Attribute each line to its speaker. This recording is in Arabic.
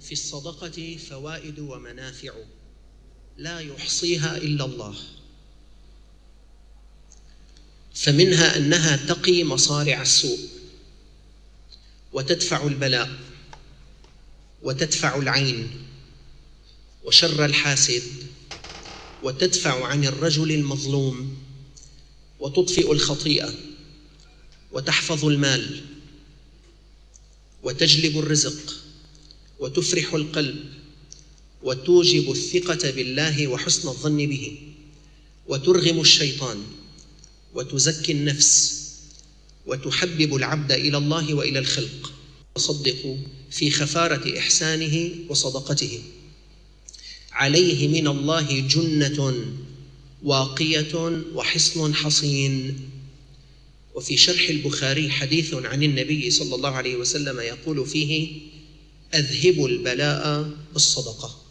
Speaker 1: في الصدقة فوائد ومنافع لا يحصيها إلا الله. فمنها أنها تقي مصارع السوء وتدفع البلاء وتدفع العين وشر الحاسد وتدفع عن الرجل المظلوم وتطفئ الخطيئة وتحفظ المال وتجلب الرزق. وتفرح القلب وتوجب الثقة بالله وحسن الظن به وترغم الشيطان وتزكي النفس وتحبب العبد إلى الله وإلى الخلق تصدق في خفارة إحسانه وصدقته عليه من الله جنة واقية وحصن حصين وفي شرح البخاري حديث عن النبي صلى الله عليه وسلم يقول فيه أذهبوا البلاء بالصدقة